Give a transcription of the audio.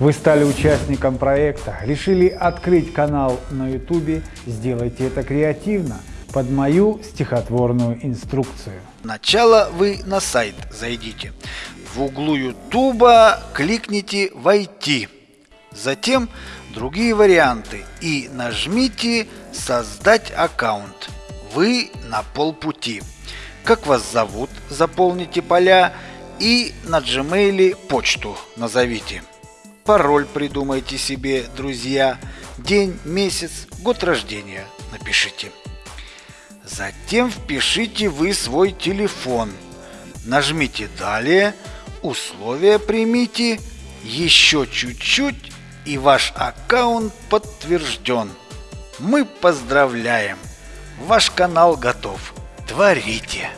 Вы стали участником проекта, решили открыть канал на YouTube, сделайте это креативно, под мою стихотворную инструкцию. Сначала вы на сайт зайдите. В углу Ютуба кликните «Войти». Затем другие варианты и нажмите «Создать аккаунт». Вы на полпути. Как вас зовут, заполните поля и на Gmail почту назовите. Пароль придумайте себе, друзья. День, месяц, год рождения напишите. Затем впишите вы свой телефон. Нажмите «Далее», условия примите, еще чуть-чуть и ваш аккаунт подтвержден. Мы поздравляем! Ваш канал готов. Творите!